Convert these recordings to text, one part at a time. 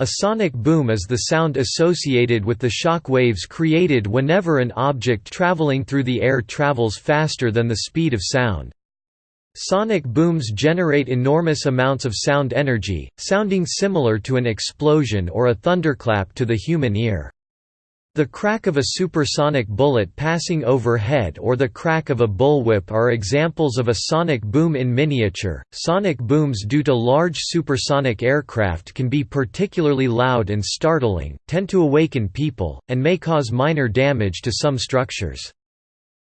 A sonic boom is the sound associated with the shock waves created whenever an object traveling through the air travels faster than the speed of sound. Sonic booms generate enormous amounts of sound energy, sounding similar to an explosion or a thunderclap to the human ear. The crack of a supersonic bullet passing overhead or the crack of a bullwhip are examples of a sonic boom in miniature. Sonic booms due to large supersonic aircraft can be particularly loud and startling, tend to awaken people, and may cause minor damage to some structures.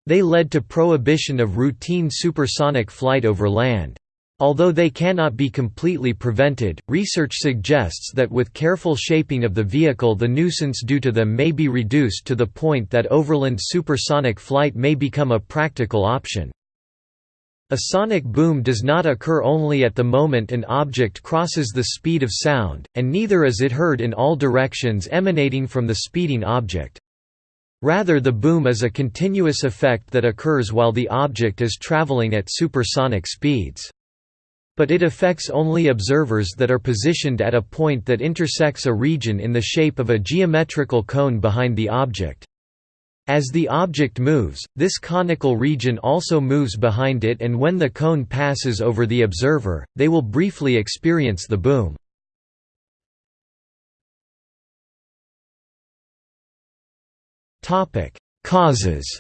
They led to prohibition of routine supersonic flight over land. Although they cannot be completely prevented, research suggests that with careful shaping of the vehicle the nuisance due to them may be reduced to the point that overland supersonic flight may become a practical option. A sonic boom does not occur only at the moment an object crosses the speed of sound, and neither is it heard in all directions emanating from the speeding object. Rather the boom is a continuous effect that occurs while the object is traveling at supersonic speeds but it affects only observers that are positioned at a point that intersects a region in the shape of a geometrical cone behind the object. As the object moves, this conical region also moves behind it and when the cone passes over the observer, they will briefly experience the boom. Causes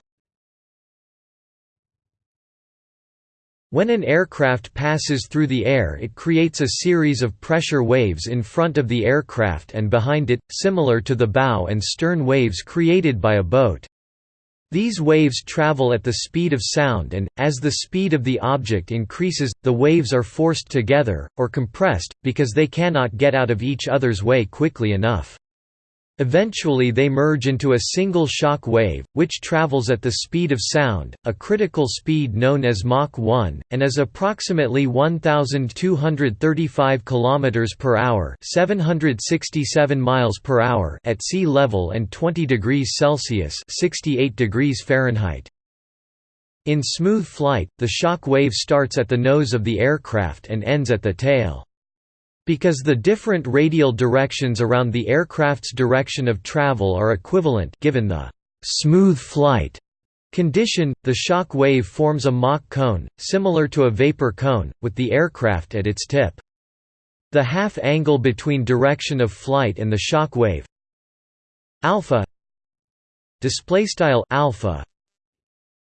When an aircraft passes through the air it creates a series of pressure waves in front of the aircraft and behind it, similar to the bow and stern waves created by a boat. These waves travel at the speed of sound and, as the speed of the object increases, the waves are forced together, or compressed, because they cannot get out of each other's way quickly enough. Eventually they merge into a single shock wave, which travels at the speed of sound, a critical speed known as Mach 1, and is approximately 1235 km per hour, 767 miles per hour at sea level and 20 degrees Celsius, 68 degrees Fahrenheit. In smooth flight, the shock wave starts at the nose of the aircraft and ends at the tail. Because the different radial directions around the aircraft's direction of travel are equivalent given the smooth flight condition, the shock wave forms a Mach cone, similar to a vapor cone, with the aircraft at its tip. The half angle between direction of flight and the shock wave alpha display style alpha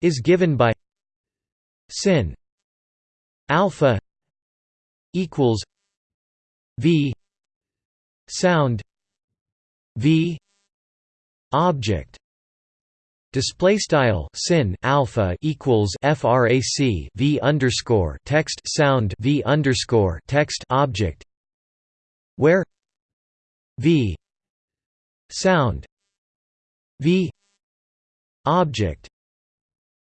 is given by sin alpha equals v. Sound. V. Object. Display style sin alpha equals frac v underscore text sound v underscore text object. Where? V. Sound. V. Object.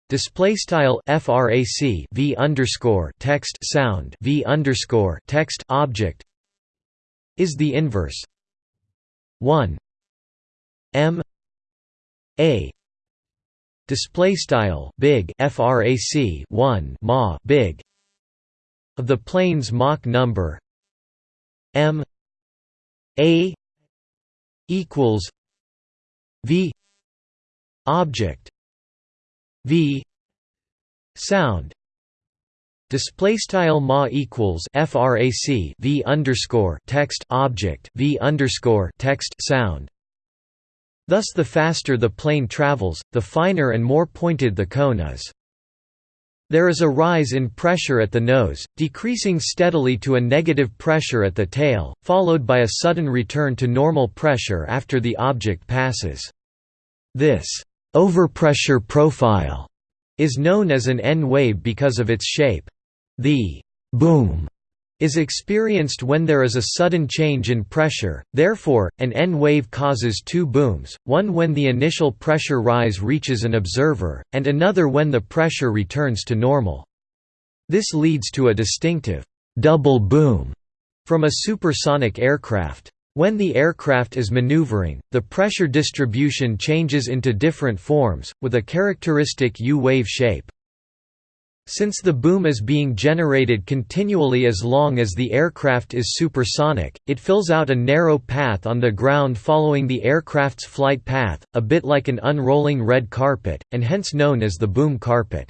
Display style frac v underscore text sound v underscore text object is the inverse. 1 m a display style big frac 1 ma big of the plane's Mach number m a equals v object v sound Display style ma equals frac v underscore text object v underscore text sound. Thus, the faster the plane travels, the finer and more pointed the cone is. There is a rise in pressure at the nose, decreasing steadily to a negative pressure at the tail, followed by a sudden return to normal pressure after the object passes. This overpressure profile is known as an N wave because of its shape. The «boom» is experienced when there is a sudden change in pressure, therefore, an N wave causes two booms, one when the initial pressure rise reaches an observer, and another when the pressure returns to normal. This leads to a distinctive «double boom» from a supersonic aircraft. When the aircraft is maneuvering, the pressure distribution changes into different forms, with a characteristic U-wave shape. Since the boom is being generated continually as long as the aircraft is supersonic, it fills out a narrow path on the ground following the aircraft's flight path, a bit like an unrolling red carpet, and hence known as the boom carpet.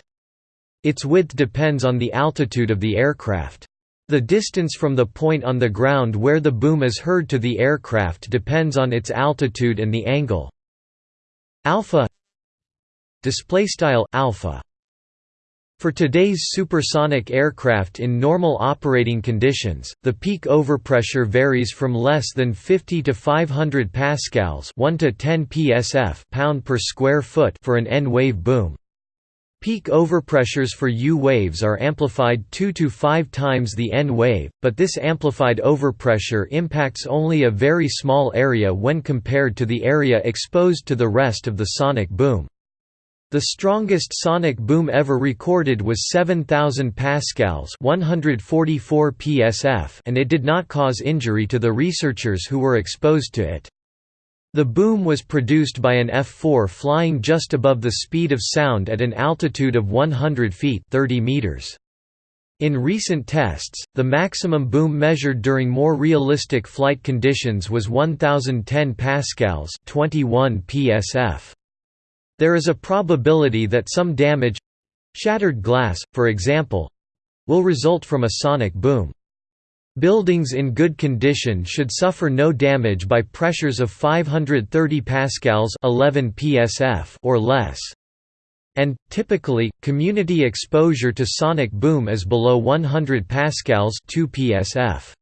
Its width depends on the altitude of the aircraft. The distance from the point on the ground where the boom is heard to the aircraft depends on its altitude and the angle alpha display style alpha for today's supersonic aircraft in normal operating conditions, the peak overpressure varies from less than 50 to 500 pascals, 1 to 10 psf pound per square foot for an N-wave boom. Peak overpressures for U waves are amplified 2 to 5 times the N wave, but this amplified overpressure impacts only a very small area when compared to the area exposed to the rest of the sonic boom. The strongest sonic boom ever recorded was 7000 pascals, 144 psf, and it did not cause injury to the researchers who were exposed to it. The boom was produced by an F-4 flying just above the speed of sound at an altitude of 100 feet 30 meters. In recent tests, the maximum boom measured during more realistic flight conditions was 1010 pascals, 21 psf. There is a probability that some damage—shattered glass, for example—will result from a sonic boom. Buildings in good condition should suffer no damage by pressures of 530 pascals 11 psf or less. And typically, community exposure to sonic boom is below 100 pascals 2 psf.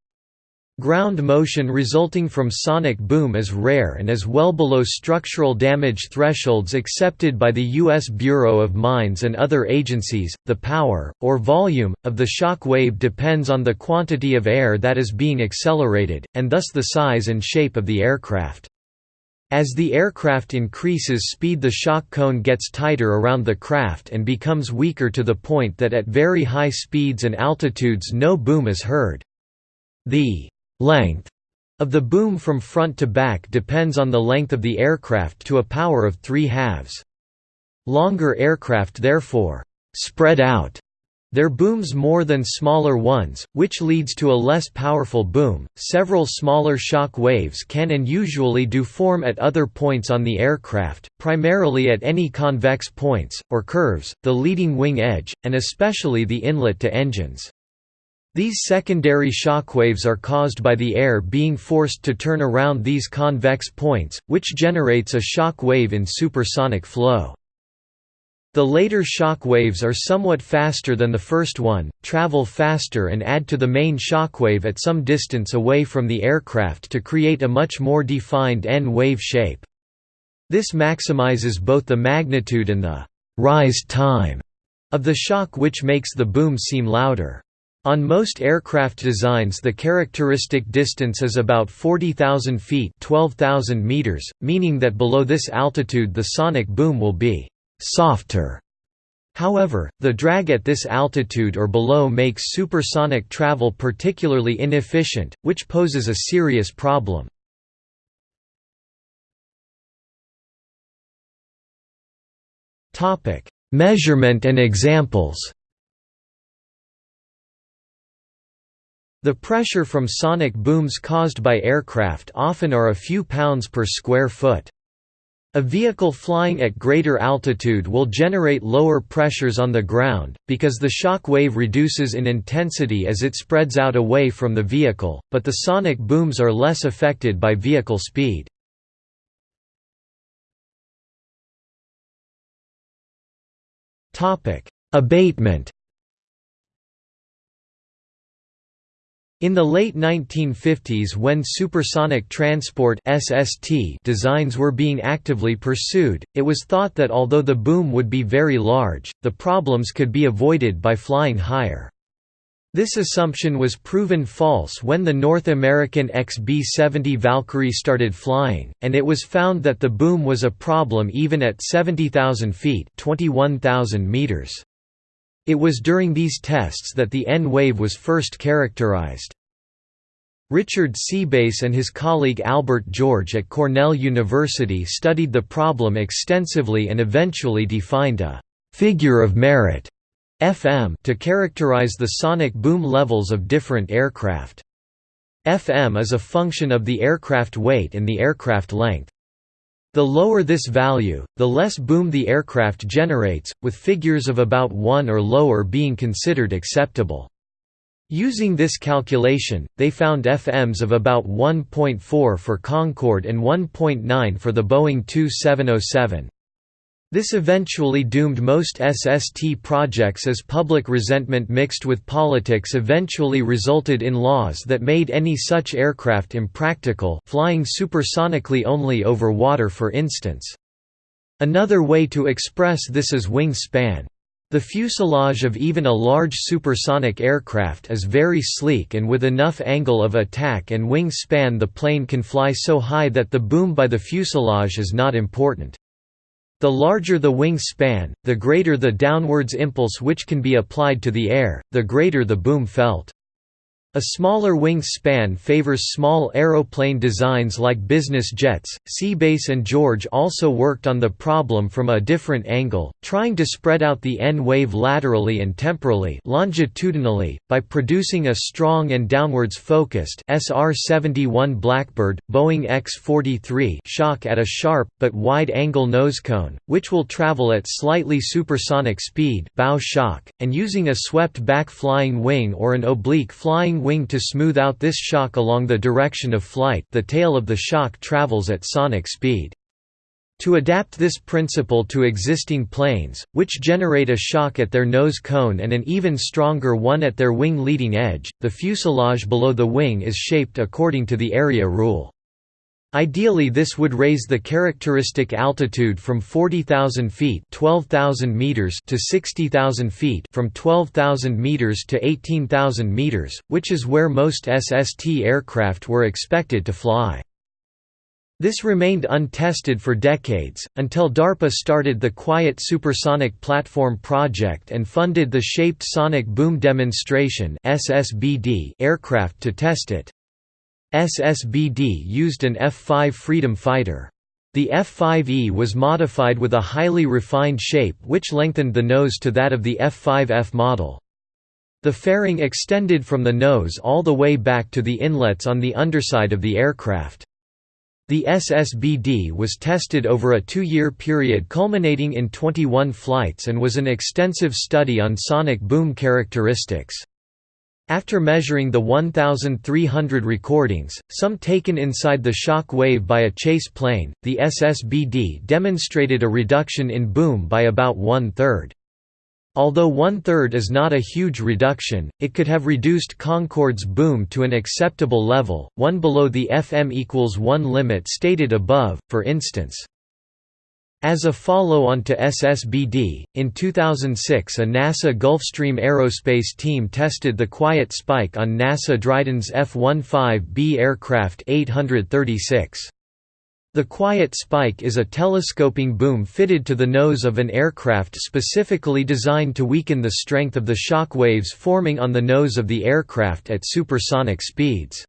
Ground motion resulting from sonic boom is rare and is well below structural damage thresholds accepted by the U.S. Bureau of Mines and other agencies. The power, or volume, of the shock wave depends on the quantity of air that is being accelerated, and thus the size and shape of the aircraft. As the aircraft increases speed the shock cone gets tighter around the craft and becomes weaker to the point that at very high speeds and altitudes no boom is heard. The Length of the boom from front to back depends on the length of the aircraft to a power of 3 halves. Longer aircraft therefore spread out their booms more than smaller ones, which leads to a less powerful boom. Several smaller shock waves can and usually do form at other points on the aircraft, primarily at any convex points, or curves, the leading wing edge, and especially the inlet to engines. These secondary shockwaves are caused by the air being forced to turn around these convex points, which generates a shock wave in supersonic flow. The later shock waves are somewhat faster than the first one, travel faster and add to the main shockwave at some distance away from the aircraft to create a much more defined N-wave shape. This maximizes both the magnitude and the «rise time» of the shock which makes the boom seem louder. On most aircraft designs the characteristic distance is about 40,000 feet 12,000 meters, meaning that below this altitude the sonic boom will be «softer». However, the drag at this altitude or below makes supersonic travel particularly inefficient, which poses a serious problem. Measurement and examples The pressure from sonic booms caused by aircraft often are a few pounds per square foot. A vehicle flying at greater altitude will generate lower pressures on the ground, because the shock wave reduces in intensity as it spreads out away from the vehicle, but the sonic booms are less affected by vehicle speed. Abatement In the late 1950s when supersonic transport SST designs were being actively pursued, it was thought that although the boom would be very large, the problems could be avoided by flying higher. This assumption was proven false when the North American XB-70 Valkyrie started flying, and it was found that the boom was a problem even at 70,000 feet 21,000 meters. It was during these tests that the N-wave was first characterized. Richard Seebass and his colleague Albert George at Cornell University studied the problem extensively and eventually defined a «figure of merit» FM to characterize the sonic boom levels of different aircraft. FM is a function of the aircraft weight and the aircraft length. The lower this value, the less boom the aircraft generates, with figures of about 1 or lower being considered acceptable. Using this calculation, they found FMs of about 1.4 for Concorde and 1.9 for the Boeing 2707. This eventually doomed most SST projects as public resentment mixed with politics eventually resulted in laws that made any such aircraft impractical flying supersonically only over water for instance. Another way to express this is wing span. The fuselage of even a large supersonic aircraft is very sleek and with enough angle of attack and wing span the plane can fly so high that the boom by the fuselage is not important. The larger the wing span, the greater the downwards impulse which can be applied to the air, the greater the boom felt. A smaller wing span favors small aeroplane designs like business jets. Seebass and George also worked on the problem from a different angle, trying to spread out the N wave laterally and temporally, longitudinally, by producing a strong and downwards focused SR-71 Blackbird, Boeing X-43 shock at a sharp but wide angle nose cone, which will travel at slightly supersonic speed, bow shock, and using a swept back flying wing or an oblique flying wing to smooth out this shock along the direction of flight the tail of the shock travels at sonic speed. To adapt this principle to existing planes, which generate a shock at their nose cone and an even stronger one at their wing leading edge, the fuselage below the wing is shaped according to the area rule. Ideally this would raise the characteristic altitude from 40,000 feet 12,000 meters to 60,000 feet from 12,000 meters to 18,000 meters, which is where most SST aircraft were expected to fly. This remained untested for decades, until DARPA started the Quiet Supersonic Platform project and funded the Shaped Sonic Boom Demonstration aircraft to test it. SSBD used an F-5 Freedom Fighter. The F-5E was modified with a highly refined shape which lengthened the nose to that of the F-5F model. The fairing extended from the nose all the way back to the inlets on the underside of the aircraft. The SSBD was tested over a two-year period culminating in 21 flights and was an extensive study on sonic boom characteristics. After measuring the 1,300 recordings, some taken inside the shock wave by a chase plane, the SSBD demonstrated a reduction in boom by about one-third. Although one-third is not a huge reduction, it could have reduced Concorde's boom to an acceptable level, one below the FM equals 1 limit stated above, for instance. As a follow-on to SSBD, in 2006 a NASA Gulfstream Aerospace team tested the quiet spike on NASA Dryden's F-15B aircraft 836. The quiet spike is a telescoping boom fitted to the nose of an aircraft specifically designed to weaken the strength of the shock waves forming on the nose of the aircraft at supersonic speeds.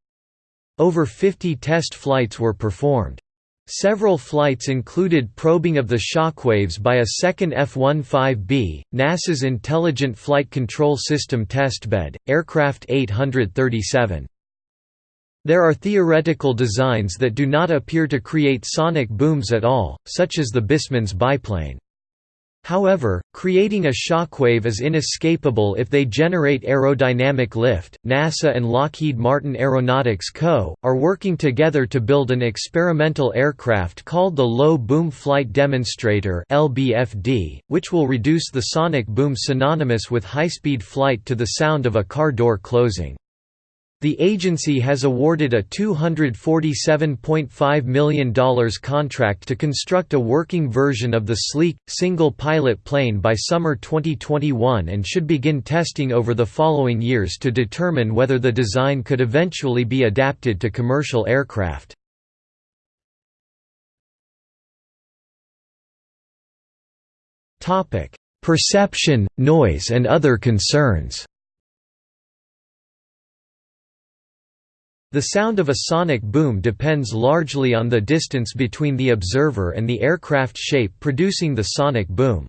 Over 50 test flights were performed. Several flights included probing of the shockwaves by a second F-15B, NASA's Intelligent Flight Control System testbed, Aircraft 837. There are theoretical designs that do not appear to create sonic booms at all, such as the Busemann's biplane. However, creating a shockwave is inescapable if they generate aerodynamic lift. NASA and Lockheed Martin Aeronautics Co. are working together to build an experimental aircraft called the Low Boom Flight Demonstrator, (LBFD), which will reduce the sonic boom synonymous with high-speed flight to the sound of a car door closing. The agency has awarded a $247.5 million contract to construct a working version of the sleek, single-pilot plane by summer 2021 and should begin testing over the following years to determine whether the design could eventually be adapted to commercial aircraft. Perception, noise and other concerns The sound of a sonic boom depends largely on the distance between the observer and the aircraft shape producing the sonic boom.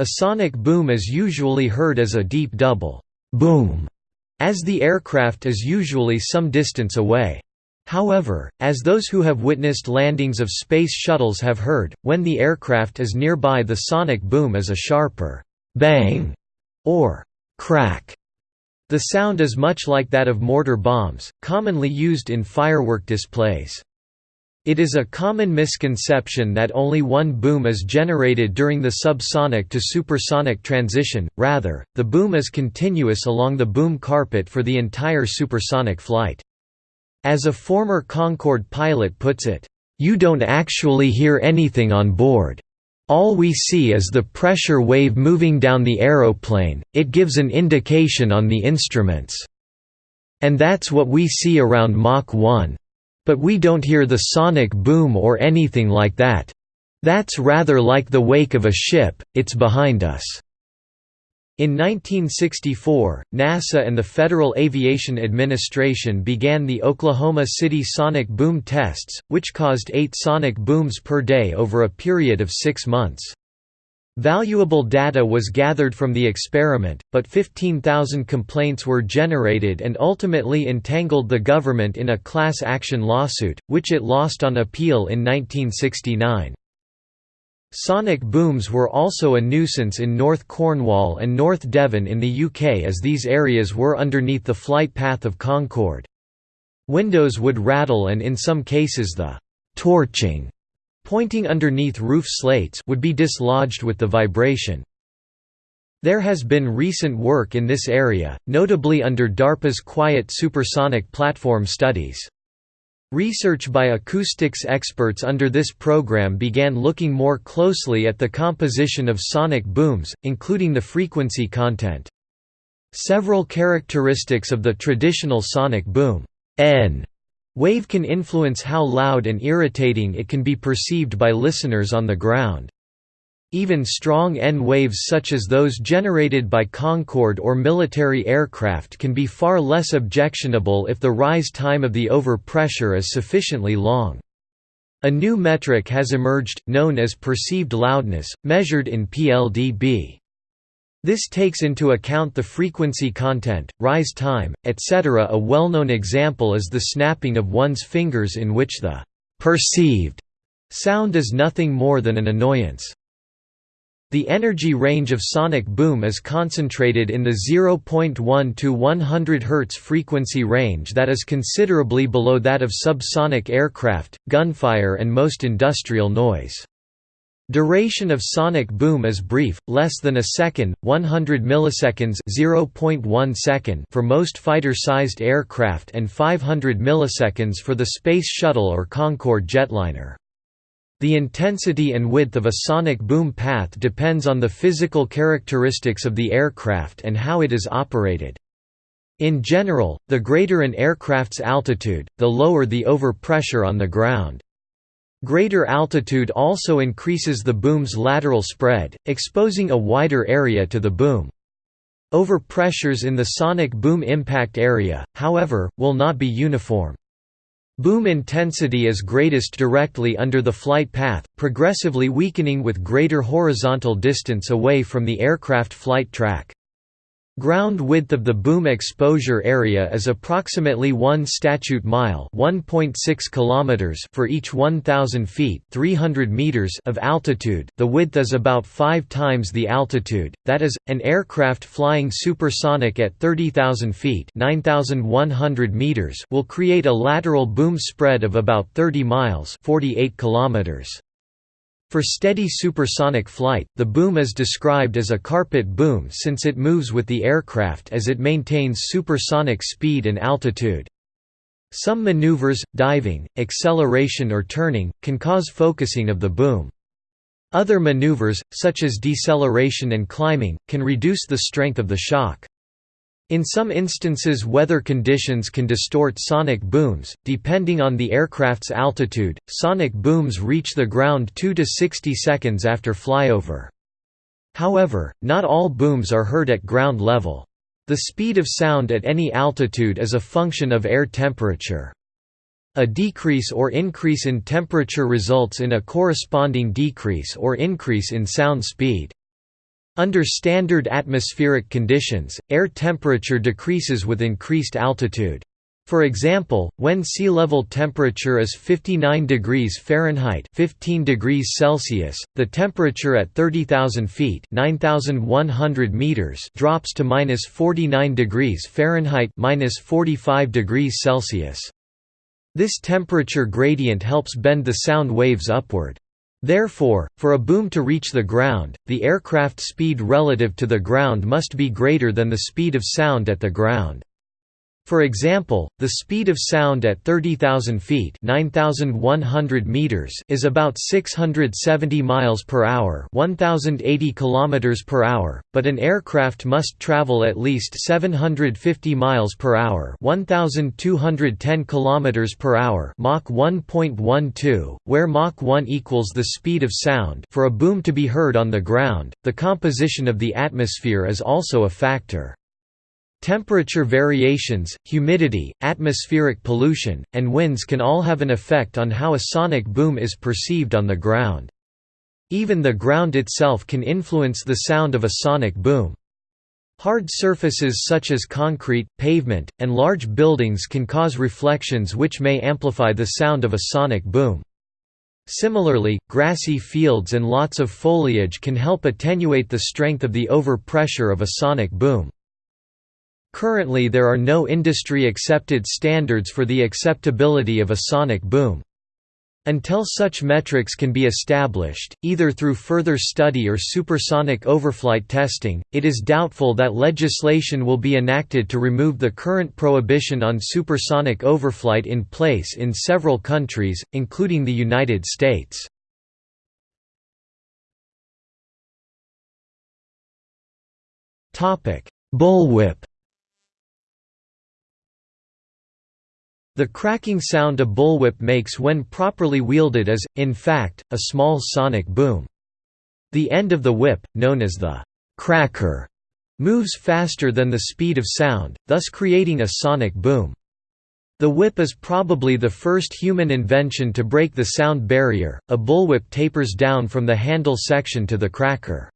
A sonic boom is usually heard as a deep double boom, as the aircraft is usually some distance away. However, as those who have witnessed landings of space shuttles have heard, when the aircraft is nearby the sonic boom is a sharper «bang» or «crack». The sound is much like that of mortar bombs, commonly used in firework displays. It is a common misconception that only one boom is generated during the subsonic to supersonic transition, rather, the boom is continuous along the boom carpet for the entire supersonic flight. As a former Concorde pilot puts it, "...you don't actually hear anything on board. All we see is the pressure wave moving down the aeroplane, it gives an indication on the instruments. And that's what we see around Mach 1. But we don't hear the sonic boom or anything like that. That's rather like the wake of a ship, it's behind us." In 1964, NASA and the Federal Aviation Administration began the Oklahoma City sonic boom tests, which caused eight sonic booms per day over a period of six months. Valuable data was gathered from the experiment, but 15,000 complaints were generated and ultimately entangled the government in a class action lawsuit, which it lost on appeal in 1969. Sonic booms were also a nuisance in North Cornwall and North Devon in the UK as these areas were underneath the flight path of Concorde. Windows would rattle and in some cases the «torching» pointing underneath roof slates would be dislodged with the vibration. There has been recent work in this area, notably under DARPA's Quiet Supersonic Platform studies. Research by acoustics experts under this program began looking more closely at the composition of sonic booms, including the frequency content. Several characteristics of the traditional sonic boom N wave can influence how loud and irritating it can be perceived by listeners on the ground. Even strong N waves such as those generated by Concorde or military aircraft can be far less objectionable if the rise time of the overpressure is sufficiently long. A new metric has emerged, known as perceived loudness, measured in PLDB. This takes into account the frequency content, rise time, etc. A well-known example is the snapping of one's fingers in which the «perceived» sound is nothing more than an annoyance. The energy range of sonic boom is concentrated in the 0.1 to 100 Hz frequency range that is considerably below that of subsonic aircraft, gunfire and most industrial noise. Duration of sonic boom is brief, less than a second, 100 milliseconds (0.1 second) for most fighter-sized aircraft and 500 milliseconds for the Space Shuttle or Concorde jetliner. The intensity and width of a sonic boom path depends on the physical characteristics of the aircraft and how it is operated. In general, the greater an aircraft's altitude, the lower the overpressure on the ground. Greater altitude also increases the boom's lateral spread, exposing a wider area to the boom. Overpressures in the sonic boom impact area, however, will not be uniform. Boom intensity is greatest directly under the flight path, progressively weakening with greater horizontal distance away from the aircraft flight track. Ground width of the boom exposure area is approximately 1 statute mile (1.6 kilometers) for each 1000 feet (300 meters) of altitude. The width is about 5 times the altitude. That is, an aircraft flying supersonic at 30,000 feet (9100 meters) will create a lateral boom spread of about 30 miles (48 kilometers). For steady supersonic flight, the boom is described as a carpet boom since it moves with the aircraft as it maintains supersonic speed and altitude. Some maneuvers, diving, acceleration or turning, can cause focusing of the boom. Other maneuvers, such as deceleration and climbing, can reduce the strength of the shock. In some instances weather conditions can distort sonic booms, depending on the aircraft's altitude, sonic booms reach the ground 2 to 60 seconds after flyover. However, not all booms are heard at ground level. The speed of sound at any altitude is a function of air temperature. A decrease or increase in temperature results in a corresponding decrease or increase in sound speed. Under standard atmospheric conditions, air temperature decreases with increased altitude. For example, when sea level temperature is 59 degrees Fahrenheit 15 degrees Celsius, the temperature at 30,000 feet 9,100 meters drops to minus 49 degrees Fahrenheit minus 45 degrees Celsius. This temperature gradient helps bend the sound waves upward. Therefore, for a boom to reach the ground, the aircraft speed relative to the ground must be greater than the speed of sound at the ground. For example, the speed of sound at 30,000 feet (9,100 meters) is about 670 miles per hour (1,080 kilometers per hour), but an aircraft must travel at least 750 miles per hour (1,210 kilometers per hour) Mach 1.12, where Mach 1 equals the speed of sound. For a boom to be heard on the ground, the composition of the atmosphere is also a factor. Temperature variations, humidity, atmospheric pollution, and winds can all have an effect on how a sonic boom is perceived on the ground. Even the ground itself can influence the sound of a sonic boom. Hard surfaces such as concrete, pavement, and large buildings can cause reflections which may amplify the sound of a sonic boom. Similarly, grassy fields and lots of foliage can help attenuate the strength of the overpressure of a sonic boom. Currently there are no industry-accepted standards for the acceptability of a sonic boom. Until such metrics can be established, either through further study or supersonic overflight testing, it is doubtful that legislation will be enacted to remove the current prohibition on supersonic overflight in place in several countries, including the United States. Bullwhip The cracking sound a bullwhip makes when properly wielded is, in fact, a small sonic boom. The end of the whip, known as the «cracker», moves faster than the speed of sound, thus creating a sonic boom. The whip is probably the first human invention to break the sound barrier. A bullwhip tapers down from the handle section to the cracker.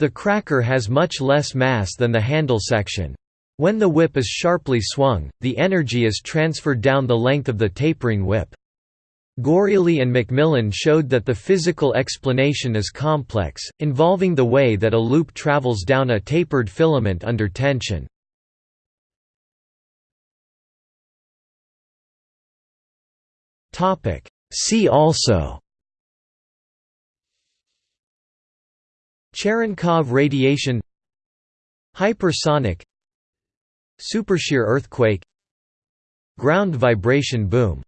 The cracker has much less mass than the handle section. When the whip is sharply swung, the energy is transferred down the length of the tapering whip. Goriely and McMillen showed that the physical explanation is complex, involving the way that a loop travels down a tapered filament under tension. See also Cherenkov radiation Hypersonic Supershear earthquake Ground vibration boom